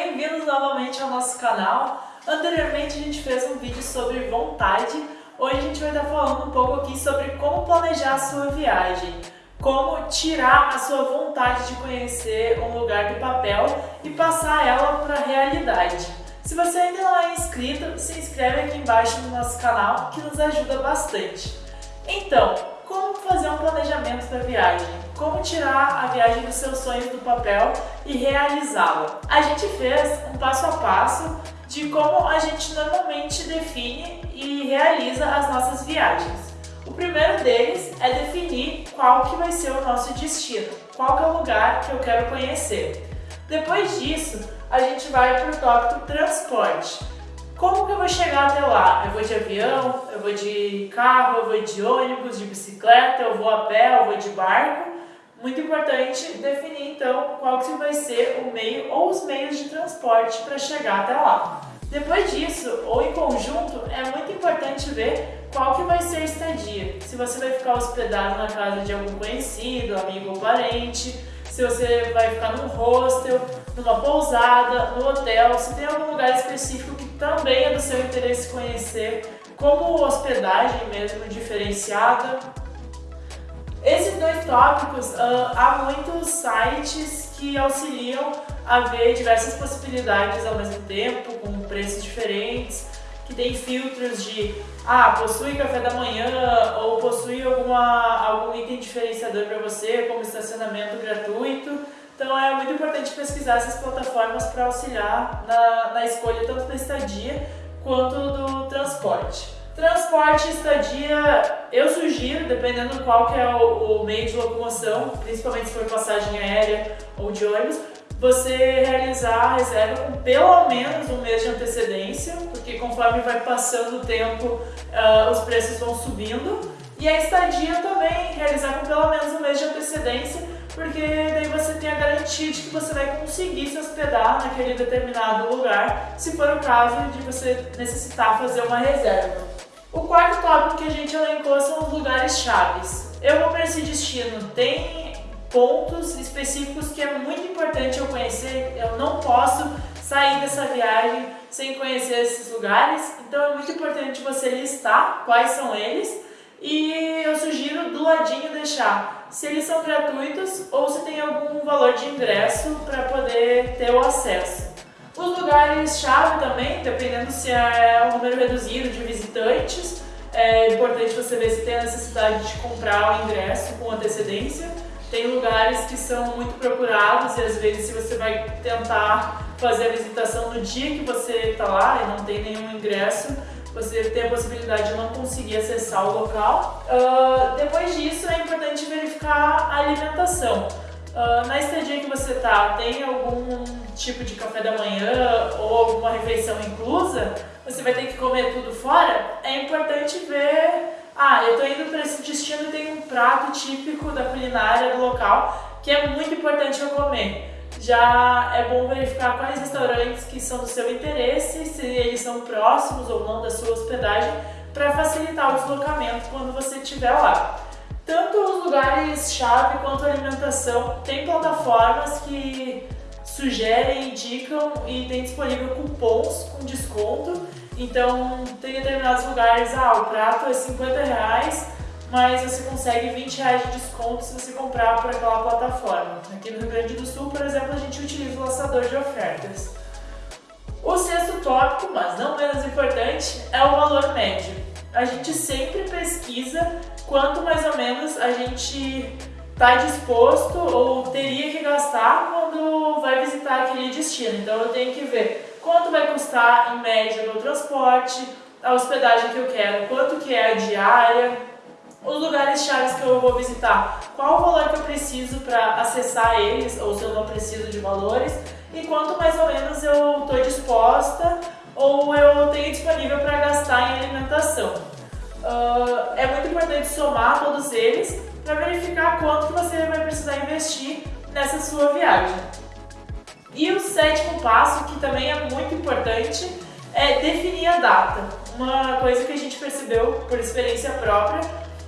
bem-vindos novamente ao nosso canal. Anteriormente a gente fez um vídeo sobre vontade, hoje a gente vai estar falando um pouco aqui sobre como planejar a sua viagem, como tirar a sua vontade de conhecer um lugar do papel e passar ela para a realidade. Se você ainda não é inscrito, se inscreve aqui embaixo no nosso canal que nos ajuda bastante. Então, fazer um planejamento da viagem? Como tirar a viagem dos seus sonhos do papel e realizá-la? A gente fez um passo a passo de como a gente normalmente define e realiza as nossas viagens. O primeiro deles é definir qual que vai ser o nosso destino, qual que é o lugar que eu quero conhecer. Depois disso, a gente vai para o tópico transporte. Como que eu vou chegar até lá? Eu vou de avião, eu vou de carro, eu vou de ônibus, de bicicleta, eu vou a pé, eu vou de barco. Muito importante definir então qual que vai ser o meio ou os meios de transporte para chegar até lá. Depois disso, ou em conjunto, é muito importante ver qual que vai ser a estadia. Se você vai ficar hospedado na casa de algum conhecido, amigo ou parente, se você vai ficar num hostel, numa pousada, no hotel, se tem algum lugar específico também é do seu interesse conhecer, como hospedagem mesmo diferenciada. Esses dois tópicos, uh, há muitos sites que auxiliam a ver diversas possibilidades ao mesmo tempo, com preços diferentes, que tem filtros de ah, possui café da manhã ou possui alguma, algum item diferenciador para você, como estacionamento gratuito. Então é muito importante pesquisar essas plataformas para auxiliar na, na escolha tanto da estadia quanto do transporte. Transporte e estadia, eu sugiro, dependendo qual que é o, o meio de locomoção, principalmente se for passagem aérea ou de ônibus, você realizar a reserva com pelo menos um mês de antecedência, porque conforme vai passando o tempo, uh, os preços vão subindo. E a estadia também realizar com pelo menos um mês de antecedência, porque daí você tem a garantia de que você vai conseguir se hospedar naquele determinado lugar, se for o caso de você necessitar fazer uma reserva. O quarto tópico que a gente elencou são os lugares chaves. Eu vou para esse destino, tem pontos específicos que é muito importante eu conhecer. Eu não posso sair dessa viagem sem conhecer esses lugares, então é muito importante você listar quais são eles e eu sugiro do ladinho deixar se eles são gratuitos ou se tem algum valor de ingresso para poder ter o acesso. Os lugares-chave também, dependendo se é um número reduzido de visitantes, é importante você ver se tem a necessidade de comprar o ingresso com antecedência. Tem lugares que são muito procurados e às vezes se você vai tentar fazer a visitação no dia que você está lá e não tem nenhum ingresso, você tem a possibilidade de não conseguir acessar o local. Uh, depois disso a alimentação. Uh, na estadia que você está, tem algum tipo de café da manhã ou alguma refeição inclusa? Você vai ter que comer tudo fora? É importante ver ah, eu estou indo para esse destino e tem um prato típico da culinária do local que é muito importante eu comer. Já é bom verificar quais restaurantes que são do seu interesse, se eles são próximos ou não da sua hospedagem, para facilitar o deslocamento quando você estiver lá. Tanto os lugares-chave quanto a alimentação, tem plataformas que sugerem, indicam e tem disponível cupons com desconto então, tem determinados lugares, ah, o prato é 50 reais, mas você consegue 20 reais de desconto se você comprar por aquela plataforma. Aqui no Rio Grande do Sul, por exemplo, a gente utiliza o laçador de ofertas. O sexto tópico, mas não menos importante, é o valor médio. A gente sempre pesquisa quanto mais ou menos a gente está disposto ou teria que gastar quando vai visitar aquele destino. Então eu tenho que ver quanto vai custar em média meu transporte, a hospedagem que eu quero, quanto que é a diária, os lugares chaves que eu vou visitar, qual o valor que eu preciso para acessar eles, ou se eu não preciso de valores, e quanto mais ou menos eu estou disposta ou eu tenho disponível para gastar em alimentação. Uh, é muito importante somar todos eles para verificar quanto que você vai precisar investir nessa sua viagem. E o sétimo passo, que também é muito importante, é definir a data. Uma coisa que a gente percebeu por experiência própria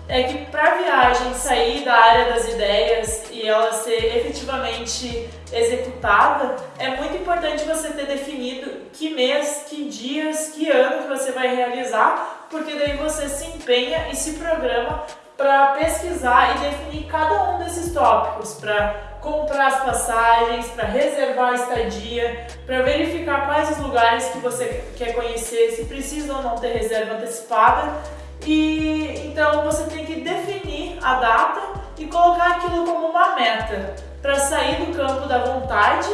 é que para a viagem sair da área das ideias e ela ser efetivamente executada, é muito importante você ter definido que mês, dias, que ano que você vai realizar, porque daí você se empenha e se programa para pesquisar e definir cada um desses tópicos, para comprar as passagens, para reservar a estadia, para verificar quais os lugares que você quer conhecer, se precisa ou não ter reserva antecipada. E então você tem que definir a data e colocar aquilo como uma meta para sair do campo da vontade,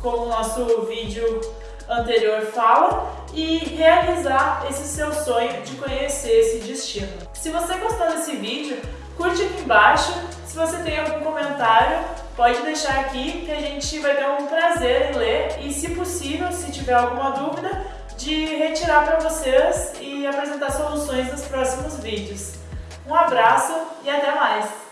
como o nosso vídeo anterior fala, e realizar esse seu sonho de conhecer esse destino. Se você gostou desse vídeo, curte aqui embaixo. Se você tem algum comentário, pode deixar aqui que a gente vai ter um prazer em ler e, se possível, se tiver alguma dúvida, de retirar para vocês e apresentar soluções nos próximos vídeos. Um abraço e até mais!